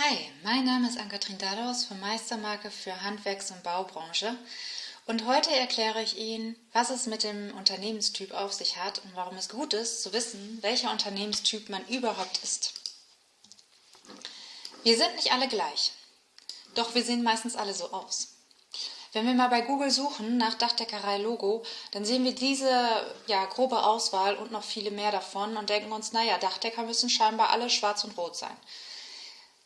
Hi, mein Name ist Ann-Kathrin Dadaus von Meistermarke für Handwerks- und Baubranche und heute erkläre ich Ihnen, was es mit dem Unternehmenstyp auf sich hat und warum es gut ist, zu wissen, welcher Unternehmenstyp man überhaupt ist. Wir sind nicht alle gleich, doch wir sehen meistens alle so aus. Wenn wir mal bei Google suchen nach Dachdeckerei-Logo, dann sehen wir diese ja, grobe Auswahl und noch viele mehr davon und denken uns, naja, Dachdecker müssen scheinbar alle schwarz und rot sein.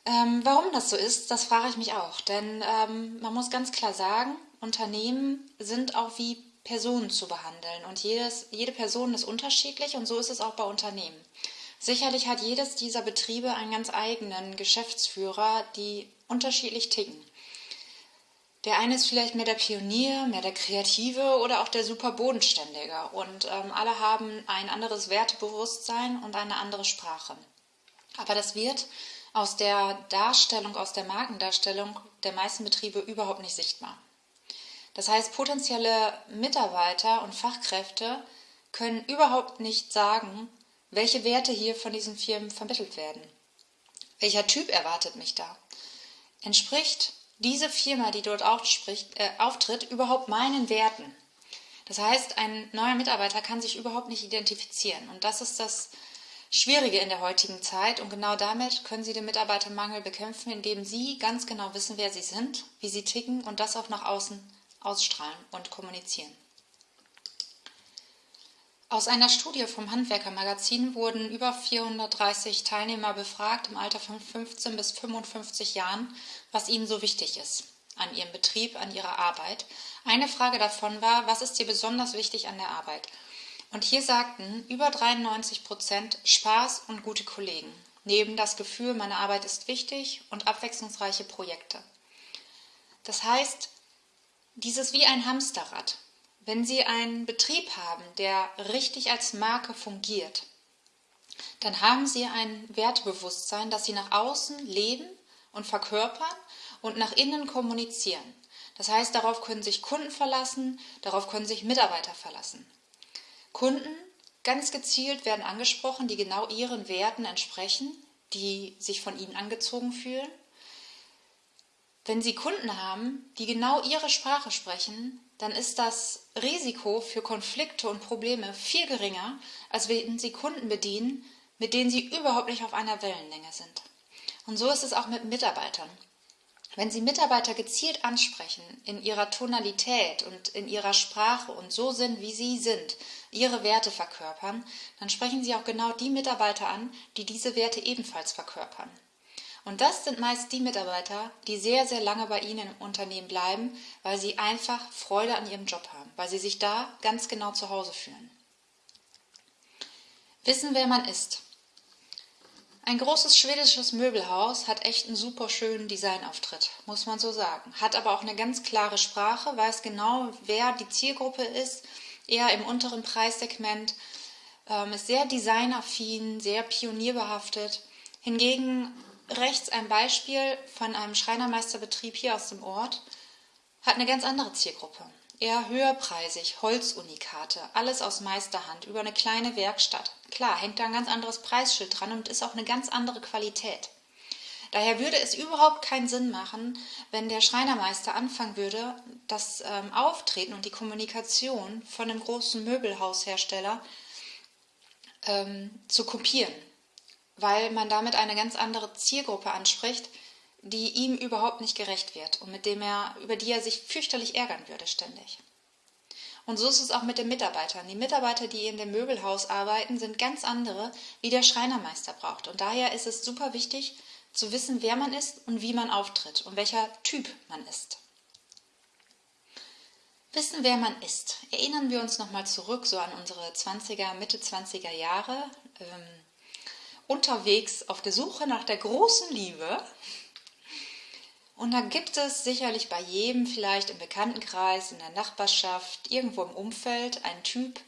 Ähm, warum das so ist, das frage ich mich auch. Denn ähm, man muss ganz klar sagen, Unternehmen sind auch wie Personen zu behandeln. Und jedes, jede Person ist unterschiedlich und so ist es auch bei Unternehmen. Sicherlich hat jedes dieser Betriebe einen ganz eigenen Geschäftsführer, die unterschiedlich ticken. Der eine ist vielleicht mehr der Pionier, mehr der Kreative oder auch der super Bodenständige. Und ähm, alle haben ein anderes Wertebewusstsein und eine andere Sprache. Aber das wird aus der Darstellung, aus der Markendarstellung der meisten Betriebe überhaupt nicht sichtbar. Das heißt, potenzielle Mitarbeiter und Fachkräfte können überhaupt nicht sagen, welche Werte hier von diesen Firmen vermittelt werden. Welcher Typ erwartet mich da? Entspricht diese Firma, die dort aufspricht, äh, auftritt, überhaupt meinen Werten. Das heißt, ein neuer Mitarbeiter kann sich überhaupt nicht identifizieren. Und das ist das Schwierige in der heutigen Zeit. Und genau damit können Sie den Mitarbeitermangel bekämpfen, indem Sie ganz genau wissen, wer Sie sind, wie Sie ticken und das auch nach außen ausstrahlen und kommunizieren. Aus einer Studie vom Handwerkermagazin wurden über 430 Teilnehmer befragt im Alter von 15 bis 55 Jahren, was ihnen so wichtig ist an ihrem Betrieb, an ihrer Arbeit. Eine Frage davon war, was ist dir besonders wichtig an der Arbeit? Und hier sagten über 93 Prozent Spaß und gute Kollegen, neben das Gefühl, meine Arbeit ist wichtig und abwechslungsreiche Projekte. Das heißt, dieses wie ein Hamsterrad. Wenn Sie einen Betrieb haben, der richtig als Marke fungiert, dann haben Sie ein Wertebewusstsein, das Sie nach außen leben und verkörpern und nach innen kommunizieren. Das heißt, darauf können sich Kunden verlassen, darauf können sich Mitarbeiter verlassen. Kunden ganz gezielt werden angesprochen, die genau ihren Werten entsprechen, die sich von ihnen angezogen fühlen. Wenn Sie Kunden haben, die genau Ihre Sprache sprechen, dann ist das Risiko für Konflikte und Probleme viel geringer, als wenn Sie Kunden bedienen, mit denen Sie überhaupt nicht auf einer Wellenlänge sind. Und so ist es auch mit Mitarbeitern. Wenn Sie Mitarbeiter gezielt ansprechen, in ihrer Tonalität und in ihrer Sprache und so sind, wie sie sind, ihre Werte verkörpern, dann sprechen Sie auch genau die Mitarbeiter an, die diese Werte ebenfalls verkörpern. Und das sind meist die Mitarbeiter, die sehr, sehr lange bei Ihnen im Unternehmen bleiben, weil sie einfach Freude an ihrem Job haben, weil sie sich da ganz genau zu Hause fühlen. Wissen, wer man ist. Ein großes schwedisches Möbelhaus hat echt einen super schönen Designauftritt, muss man so sagen. Hat aber auch eine ganz klare Sprache, weiß genau, wer die Zielgruppe ist, eher im unteren Preissegment, ähm, ist sehr designaffin, sehr pionierbehaftet. Hingegen rechts ein Beispiel von einem Schreinermeisterbetrieb hier aus dem Ort, hat eine ganz andere Zielgruppe. Eher höherpreisig, Holzunikate, alles aus Meisterhand, über eine kleine Werkstatt. Klar, hängt da ein ganz anderes Preisschild dran und ist auch eine ganz andere Qualität. Daher würde es überhaupt keinen Sinn machen, wenn der Schreinermeister anfangen würde, das ähm, Auftreten und die Kommunikation von einem großen Möbelhaushersteller ähm, zu kopieren weil man damit eine ganz andere Zielgruppe anspricht, die ihm überhaupt nicht gerecht wird und mit dem er, über die er sich fürchterlich ärgern würde ständig. Und so ist es auch mit den Mitarbeitern. Die Mitarbeiter, die in dem Möbelhaus arbeiten, sind ganz andere, wie der Schreinermeister braucht. Und daher ist es super wichtig zu wissen, wer man ist und wie man auftritt und welcher Typ man ist. Wissen, wer man ist. Erinnern wir uns nochmal zurück so an unsere 20er, Mitte 20er Jahre. Ähm, unterwegs auf der Suche nach der großen Liebe. Und da gibt es sicherlich bei jedem, vielleicht im Bekanntenkreis, in der Nachbarschaft, irgendwo im Umfeld, einen Typ,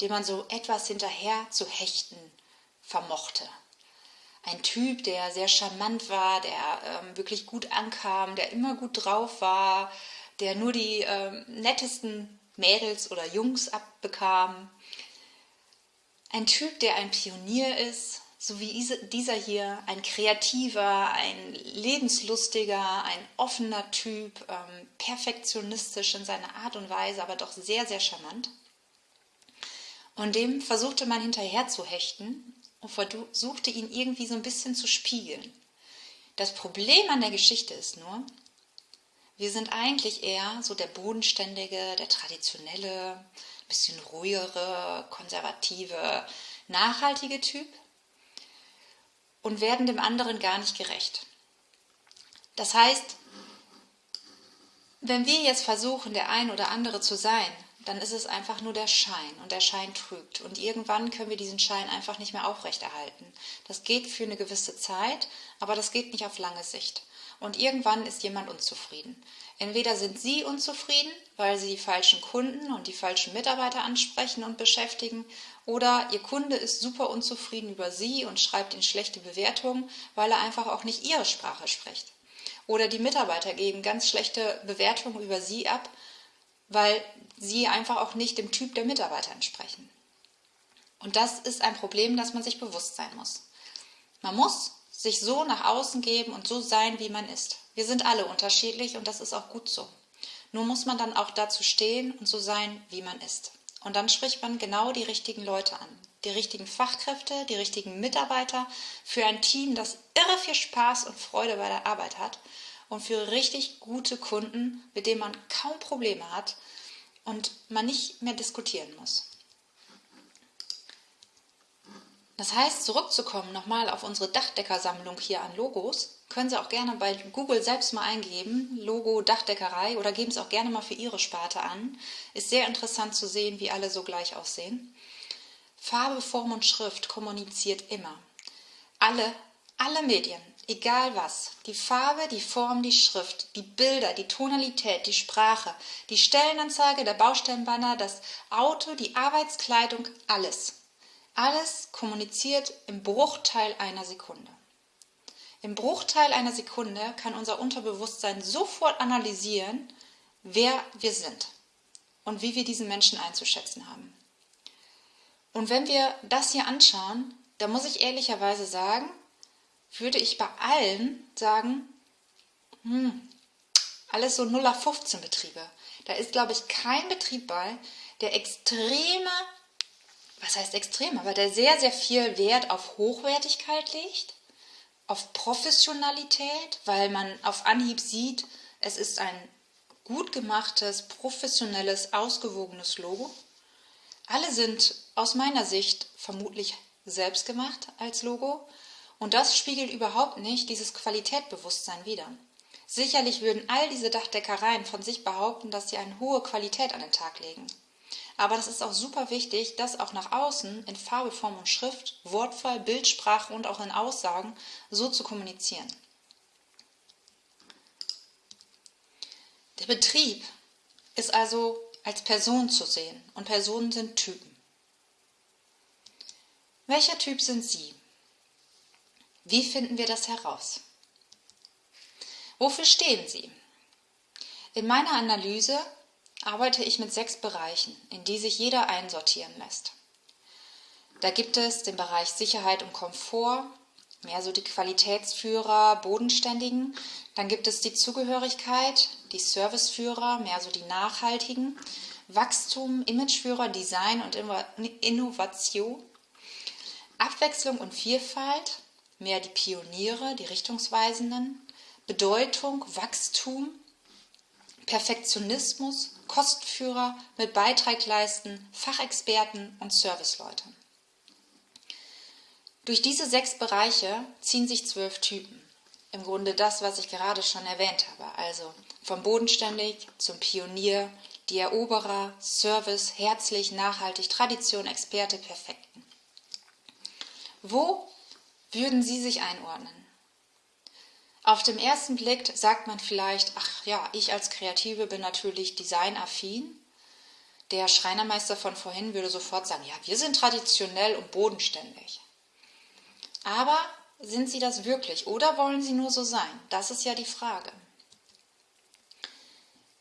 dem man so etwas hinterher zu hechten vermochte. Ein Typ, der sehr charmant war, der ähm, wirklich gut ankam, der immer gut drauf war, der nur die ähm, nettesten Mädels oder Jungs abbekam. Ein Typ, der ein Pionier ist, so wie dieser hier, ein kreativer, ein lebenslustiger, ein offener Typ, ähm, perfektionistisch in seiner Art und Weise, aber doch sehr, sehr charmant. Und dem versuchte man hinterher zu hechten und versuchte ihn irgendwie so ein bisschen zu spiegeln. Das Problem an der Geschichte ist nur, wir sind eigentlich eher so der bodenständige, der traditionelle, bisschen ruhigere, konservative, nachhaltige Typ und werden dem anderen gar nicht gerecht. Das heißt, wenn wir jetzt versuchen, der ein oder andere zu sein, dann ist es einfach nur der Schein und der Schein trügt. Und irgendwann können wir diesen Schein einfach nicht mehr aufrechterhalten. Das geht für eine gewisse Zeit, aber das geht nicht auf lange Sicht. Und irgendwann ist jemand unzufrieden. Entweder sind Sie unzufrieden, weil Sie die falschen Kunden und die falschen Mitarbeiter ansprechen und beschäftigen, oder Ihr Kunde ist super unzufrieden über Sie und schreibt Ihnen schlechte Bewertungen, weil er einfach auch nicht Ihre Sprache spricht. Oder die Mitarbeiter geben ganz schlechte Bewertungen über Sie ab, weil Sie einfach auch nicht dem Typ der Mitarbeiter entsprechen. Und das ist ein Problem, das man sich bewusst sein muss. Man muss sich so nach außen geben und so sein, wie man ist. Wir sind alle unterschiedlich und das ist auch gut so. Nur muss man dann auch dazu stehen und so sein, wie man ist. Und dann spricht man genau die richtigen Leute an. Die richtigen Fachkräfte, die richtigen Mitarbeiter für ein Team, das irre viel Spaß und Freude bei der Arbeit hat und für richtig gute Kunden, mit denen man kaum Probleme hat und man nicht mehr diskutieren muss. Das heißt, zurückzukommen nochmal auf unsere Dachdeckersammlung hier an Logos, können Sie auch gerne bei Google selbst mal eingeben, Logo Dachdeckerei oder geben es auch gerne mal für Ihre Sparte an. Ist sehr interessant zu sehen, wie alle so gleich aussehen. Farbe, Form und Schrift kommuniziert immer. Alle, alle Medien, egal was. Die Farbe, die Form, die Schrift, die Bilder, die Tonalität, die Sprache, die Stellenanzeige, der Baustellenbanner, das Auto, die Arbeitskleidung, alles alles kommuniziert im Bruchteil einer Sekunde. Im Bruchteil einer Sekunde kann unser Unterbewusstsein sofort analysieren, wer wir sind und wie wir diesen Menschen einzuschätzen haben. Und wenn wir das hier anschauen, da muss ich ehrlicherweise sagen, würde ich bei allen sagen, hm, alles so 0 auf 15 Betriebe. Da ist, glaube ich, kein Betrieb bei, der extreme was heißt extrem, aber der sehr, sehr viel Wert auf Hochwertigkeit legt, auf Professionalität, weil man auf Anhieb sieht, es ist ein gut gemachtes, professionelles, ausgewogenes Logo. Alle sind aus meiner Sicht vermutlich selbst gemacht als Logo und das spiegelt überhaupt nicht dieses Qualitätbewusstsein wider. Sicherlich würden all diese Dachdeckereien von sich behaupten, dass sie eine hohe Qualität an den Tag legen. Aber das ist auch super wichtig, das auch nach außen in Farbe, Form und Schrift, Wortwahl, Bildsprache und auch in Aussagen so zu kommunizieren. Der Betrieb ist also als Person zu sehen und Personen sind Typen. Welcher Typ sind Sie? Wie finden wir das heraus? Wofür stehen Sie? In meiner Analyse arbeite ich mit sechs Bereichen, in die sich jeder einsortieren lässt. Da gibt es den Bereich Sicherheit und Komfort, mehr so die Qualitätsführer, Bodenständigen. Dann gibt es die Zugehörigkeit, die Serviceführer, mehr so die Nachhaltigen. Wachstum, Imageführer, Design und Innovation. Abwechslung und Vielfalt, mehr die Pioniere, die Richtungsweisenden. Bedeutung, Wachstum, Perfektionismus, Kostführer mit Beitrag leisten, Fachexperten und Serviceleute. Durch diese sechs Bereiche ziehen sich zwölf Typen. Im Grunde das, was ich gerade schon erwähnt habe. Also vom Bodenständig zum Pionier, die Eroberer, Service, herzlich, nachhaltig, Tradition, Experte, Perfekten. Wo würden Sie sich einordnen? Auf den ersten Blick sagt man vielleicht, ach ja, ich als Kreative bin natürlich designaffin. Der Schreinermeister von vorhin würde sofort sagen, ja, wir sind traditionell und bodenständig. Aber sind Sie das wirklich oder wollen Sie nur so sein? Das ist ja die Frage.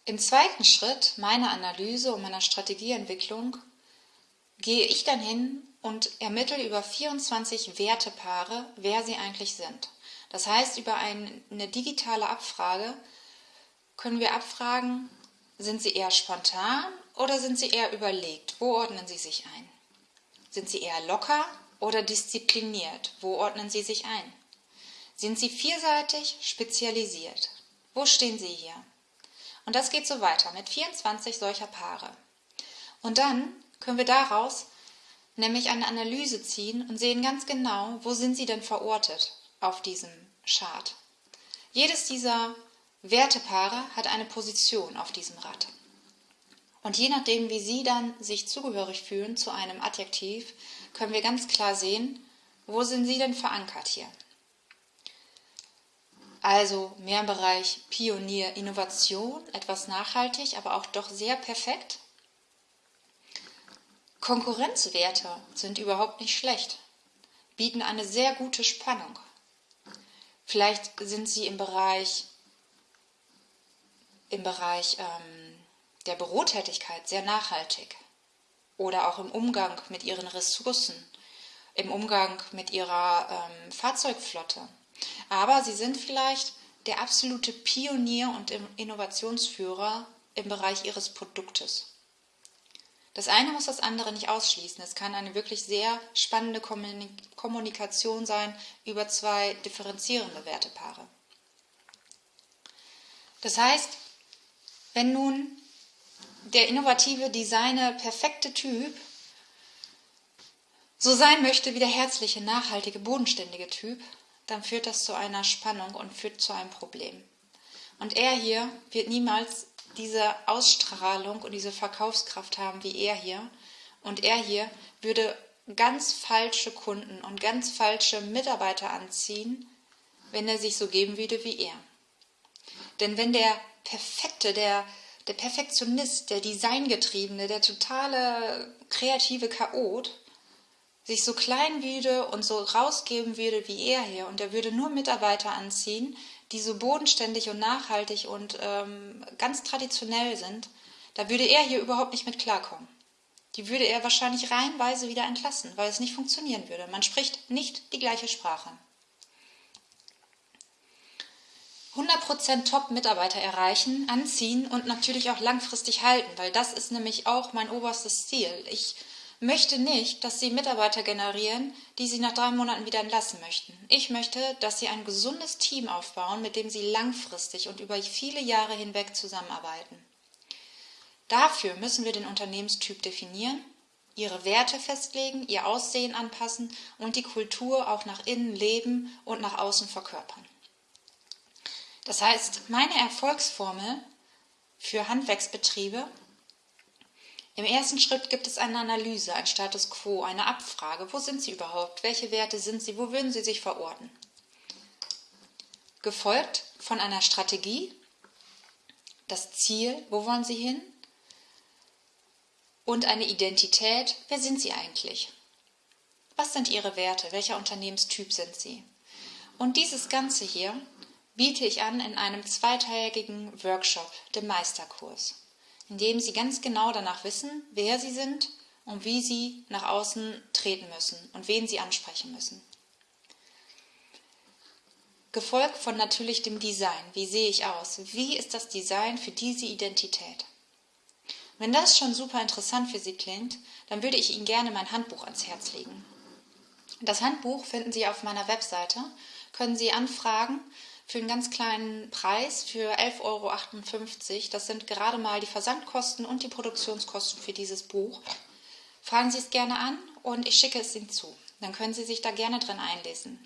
Im zweiten Schritt meiner Analyse und meiner Strategieentwicklung gehe ich dann hin und ermittle über 24 Wertepaare, wer sie eigentlich sind. Das heißt, über eine digitale Abfrage können wir abfragen, sind sie eher spontan oder sind sie eher überlegt? Wo ordnen sie sich ein? Sind sie eher locker oder diszipliniert? Wo ordnen sie sich ein? Sind sie vielseitig spezialisiert? Wo stehen sie hier? Und das geht so weiter mit 24 solcher Paare. Und dann können wir daraus nämlich eine Analyse ziehen und sehen ganz genau, wo sind sie denn verortet auf diesem Chart. Jedes dieser Wertepaare hat eine Position auf diesem Rad. Und je nachdem, wie Sie dann sich zugehörig fühlen zu einem Adjektiv, können wir ganz klar sehen, wo sind Sie denn verankert hier. Also mehr im Bereich Pionier, Innovation, etwas nachhaltig, aber auch doch sehr perfekt. Konkurrenzwerte sind überhaupt nicht schlecht, bieten eine sehr gute Spannung. Vielleicht sind sie im Bereich, im Bereich ähm, der Bürotätigkeit sehr nachhaltig oder auch im Umgang mit ihren Ressourcen, im Umgang mit ihrer ähm, Fahrzeugflotte. Aber sie sind vielleicht der absolute Pionier und Innovationsführer im Bereich ihres Produktes. Das eine muss das andere nicht ausschließen. Es kann eine wirklich sehr spannende Kommunikation sein über zwei differenzierende Wertepaare. Das heißt, wenn nun der innovative, designer, perfekte Typ so sein möchte wie der herzliche, nachhaltige, bodenständige Typ, dann führt das zu einer Spannung und führt zu einem Problem. Und er hier wird niemals diese Ausstrahlung und diese Verkaufskraft haben wie er hier. Und er hier würde ganz falsche Kunden und ganz falsche Mitarbeiter anziehen, wenn er sich so geben würde wie er. Denn wenn der Perfekte, der, der Perfektionist, der Designgetriebene, der totale kreative Chaot sich so klein würde und so rausgeben würde wie er hier und er würde nur Mitarbeiter anziehen, die so bodenständig und nachhaltig und ähm, ganz traditionell sind, da würde er hier überhaupt nicht mit klarkommen. Die würde er wahrscheinlich reihenweise wieder entlassen, weil es nicht funktionieren würde. Man spricht nicht die gleiche Sprache. 100% Top-Mitarbeiter erreichen, anziehen und natürlich auch langfristig halten, weil das ist nämlich auch mein oberstes Ziel. Ich möchte nicht, dass Sie Mitarbeiter generieren, die Sie nach drei Monaten wieder entlassen möchten. Ich möchte, dass Sie ein gesundes Team aufbauen, mit dem Sie langfristig und über viele Jahre hinweg zusammenarbeiten. Dafür müssen wir den Unternehmenstyp definieren, ihre Werte festlegen, ihr Aussehen anpassen und die Kultur auch nach innen leben und nach außen verkörpern. Das heißt, meine Erfolgsformel für Handwerksbetriebe im ersten Schritt gibt es eine Analyse, ein Status quo, eine Abfrage. Wo sind Sie überhaupt? Welche Werte sind Sie? Wo würden Sie sich verorten? Gefolgt von einer Strategie, das Ziel, wo wollen Sie hin? Und eine Identität, wer sind Sie eigentlich? Was sind Ihre Werte? Welcher Unternehmenstyp sind Sie? Und dieses Ganze hier biete ich an in einem zweiteiligen Workshop, dem Meisterkurs indem sie ganz genau danach wissen, wer sie sind und wie sie nach außen treten müssen und wen sie ansprechen müssen. Gefolgt von natürlich dem Design. Wie sehe ich aus? Wie ist das Design für diese Identität? Wenn das schon super interessant für Sie klingt, dann würde ich Ihnen gerne mein Handbuch ans Herz legen. Das Handbuch finden Sie auf meiner Webseite, können Sie anfragen für einen ganz kleinen Preis, für 11,58 Euro. Das sind gerade mal die Versandkosten und die Produktionskosten für dieses Buch. Fragen Sie es gerne an und ich schicke es Ihnen zu. Dann können Sie sich da gerne drin einlesen.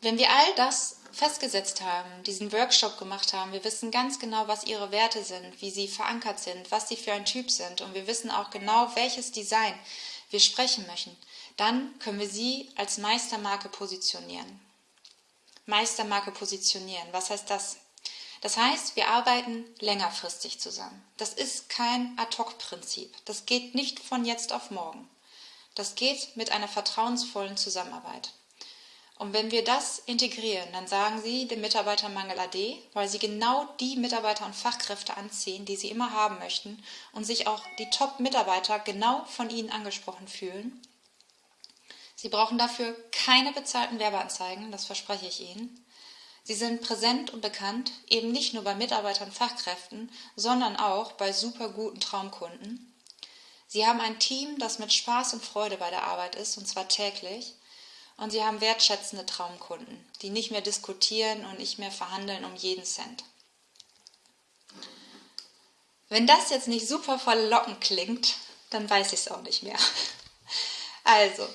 Wenn wir all das festgesetzt haben, diesen Workshop gemacht haben, wir wissen ganz genau, was Ihre Werte sind, wie Sie verankert sind, was Sie für ein Typ sind und wir wissen auch genau, welches Design wir sprechen möchten, dann können wir Sie als Meistermarke positionieren. Meistermarke positionieren. Was heißt das? Das heißt, wir arbeiten längerfristig zusammen. Das ist kein Ad-hoc-Prinzip. Das geht nicht von jetzt auf morgen. Das geht mit einer vertrauensvollen Zusammenarbeit. Und wenn wir das integrieren, dann sagen Sie dem Mitarbeitermangel AD, weil Sie genau die Mitarbeiter und Fachkräfte anziehen, die Sie immer haben möchten und sich auch die Top-Mitarbeiter genau von Ihnen angesprochen fühlen. Sie brauchen dafür keine bezahlten Werbeanzeigen, das verspreche ich Ihnen. Sie sind präsent und bekannt, eben nicht nur bei Mitarbeitern und Fachkräften, sondern auch bei super guten Traumkunden. Sie haben ein Team, das mit Spaß und Freude bei der Arbeit ist, und zwar täglich. Und sie haben wertschätzende Traumkunden, die nicht mehr diskutieren und nicht mehr verhandeln um jeden Cent. Wenn das jetzt nicht super verlockend klingt, dann weiß ich es auch nicht mehr. Also,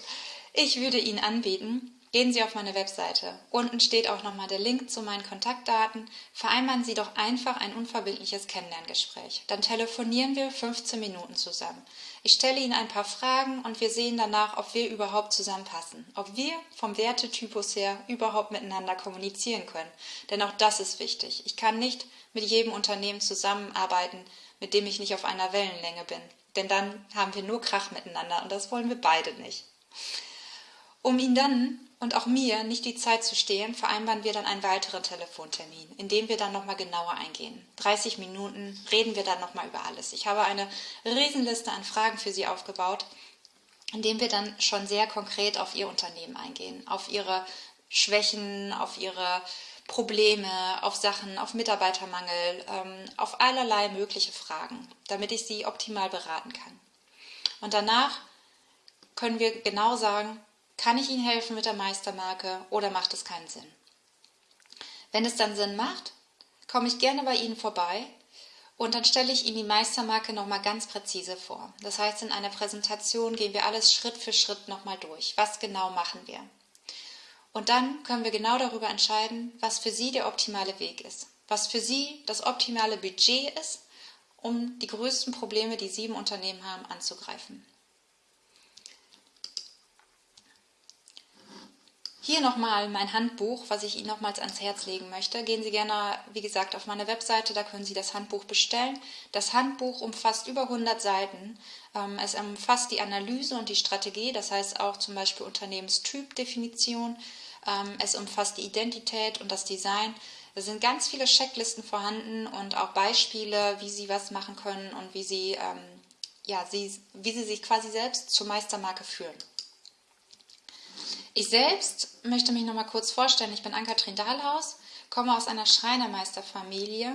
ich würde Ihnen anbieten, Gehen Sie auf meine Webseite. Unten steht auch nochmal der Link zu meinen Kontaktdaten. Vereinbaren Sie doch einfach ein unverbindliches Kennenlerngespräch. Dann telefonieren wir 15 Minuten zusammen. Ich stelle Ihnen ein paar Fragen und wir sehen danach, ob wir überhaupt zusammenpassen. Ob wir vom Wertetypus her überhaupt miteinander kommunizieren können. Denn auch das ist wichtig. Ich kann nicht mit jedem Unternehmen zusammenarbeiten, mit dem ich nicht auf einer Wellenlänge bin. Denn dann haben wir nur Krach miteinander und das wollen wir beide nicht. Um ihn dann und auch mir nicht die Zeit zu stehlen, vereinbaren wir dann einen weiteren Telefontermin, in dem wir dann nochmal genauer eingehen. 30 Minuten reden wir dann nochmal über alles. Ich habe eine Riesenliste an Fragen für Sie aufgebaut, in dem wir dann schon sehr konkret auf Ihr Unternehmen eingehen, auf Ihre Schwächen, auf Ihre Probleme, auf Sachen, auf Mitarbeitermangel, ähm, auf allerlei mögliche Fragen, damit ich Sie optimal beraten kann. Und danach können wir genau sagen, kann ich Ihnen helfen mit der Meistermarke oder macht es keinen Sinn? Wenn es dann Sinn macht, komme ich gerne bei Ihnen vorbei und dann stelle ich Ihnen die Meistermarke nochmal ganz präzise vor. Das heißt, in einer Präsentation gehen wir alles Schritt für Schritt nochmal durch. Was genau machen wir? Und dann können wir genau darüber entscheiden, was für Sie der optimale Weg ist, was für Sie das optimale Budget ist, um die größten Probleme, die Sie im Unternehmen haben, anzugreifen. Hier nochmal mein Handbuch, was ich Ihnen nochmals ans Herz legen möchte. Gehen Sie gerne, wie gesagt, auf meine Webseite, da können Sie das Handbuch bestellen. Das Handbuch umfasst über 100 Seiten. Ähm, es umfasst die Analyse und die Strategie, das heißt auch zum Beispiel Unternehmenstypdefinition. Ähm, es umfasst die Identität und das Design. Es sind ganz viele Checklisten vorhanden und auch Beispiele, wie Sie was machen können und wie Sie, ähm, ja, wie Sie sich quasi selbst zur Meistermarke führen. Ich selbst möchte mich noch mal kurz vorstellen. Ich bin Ann-Kathrin Dahlhaus, komme aus einer Schreinermeisterfamilie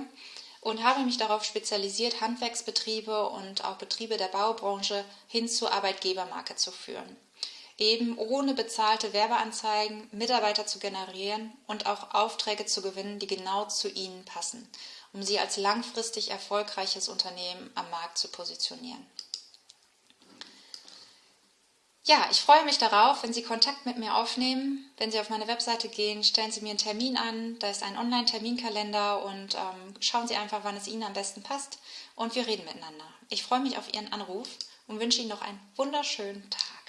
und habe mich darauf spezialisiert, Handwerksbetriebe und auch Betriebe der Baubranche hin zur Arbeitgebermarke zu führen. Eben ohne bezahlte Werbeanzeigen Mitarbeiter zu generieren und auch Aufträge zu gewinnen, die genau zu ihnen passen, um sie als langfristig erfolgreiches Unternehmen am Markt zu positionieren. Ja, ich freue mich darauf, wenn Sie Kontakt mit mir aufnehmen. Wenn Sie auf meine Webseite gehen, stellen Sie mir einen Termin an. Da ist ein Online-Terminkalender und ähm, schauen Sie einfach, wann es Ihnen am besten passt. Und wir reden miteinander. Ich freue mich auf Ihren Anruf und wünsche Ihnen noch einen wunderschönen Tag.